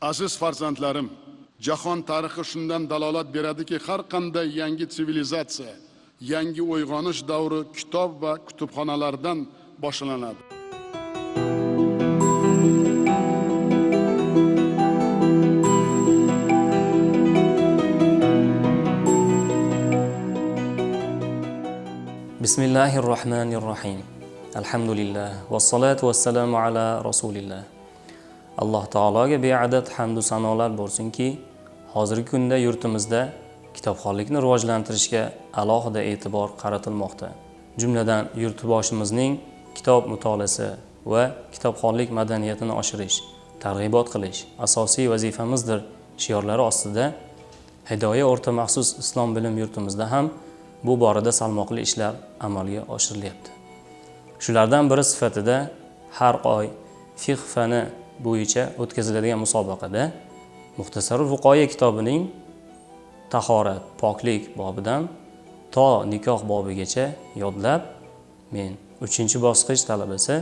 aziz farzandlarim jahon tarixi shundan dalolat beradiki har qanday yangi sivilizatsiya yangi uyg'onish davri kitob va kutubxonalardan boshlanadi. Bismillahirrohmanirrohim. rohmanir rohim alhamdulillah. Vassalotu vassalamu ala rasulillah. Alloh taologa beadad hamdu sanolar bo'lsinki hozirgi kunda yurtimizda kitobxonlikni rivojlantirishga alohida e'tibor qaratilmoqda. Jumladan yurtboshimizning kitob mutolaasi va kitobxonlik madaniyatini oshirish targ'ibot qilish asosiy vazifamizdir shiorlari ostida hidoya o'rta maxsus islom bilim yurtimizda ham bu borada salmoqli ishlar amalga oshirilyapti. Shulardan biri sifatida har oy fiqh fani bo'yicha o'tkaziladigan musobaqada muxtasarul vuqoya kitobining tahorat poklik bobidan to nikoh bobigacha yodlab men uchinchi bosqich talabasi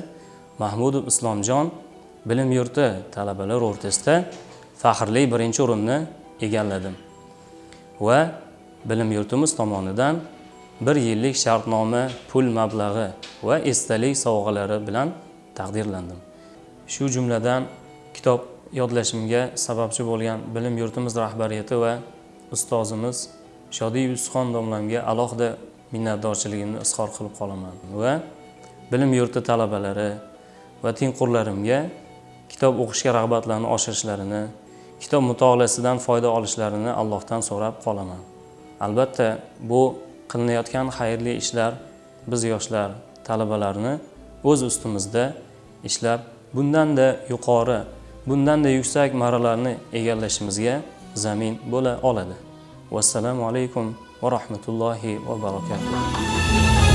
mahmudov islomjon bilim yurti talabalari o'rtasida faxrli birinchi o'rinni egalladim va bilim yurtimiz tomonidan bir yillik shartnoma pul mablag'i va esdalik sovg'alari bilan taqdirlandim. Shu jumladan kitob yodlashimga sababchi bo'lgan bilim yurtimiz rahbariyati va ustozimiz shodiy yusufxon domlamga alohida minnatdorchiligimni izhor qilib qolaman va bilim yurti talabalari va tengqurlarimga kitob o'qishga rag'batlarini oshirishlarini kitob mutolaasidan foyda olishlarini allohdan so'rab qolaman. Albatta bu qilinayotgan xayrli ishlar biz yoshlar talabalarni o'z ustimizda ishlab bundanda yuqori bundanda yuksak marralarni egallashimizga zamin bo'la oladi. Vassalomu alaykum va rahmatullohi va barakatuh.